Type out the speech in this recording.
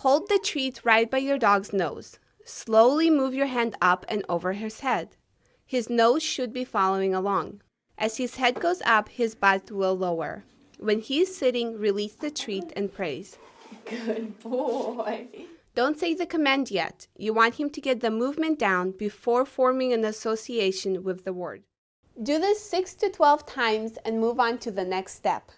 Hold the treat right by your dog's nose. Slowly move your hand up and over his head. His nose should be following along. As his head goes up, his butt will lower. When he is sitting, release the treat and praise. Good boy. Don't say the command yet. You want him to get the movement down before forming an association with the word. Do this 6 to 12 times and move on to the next step.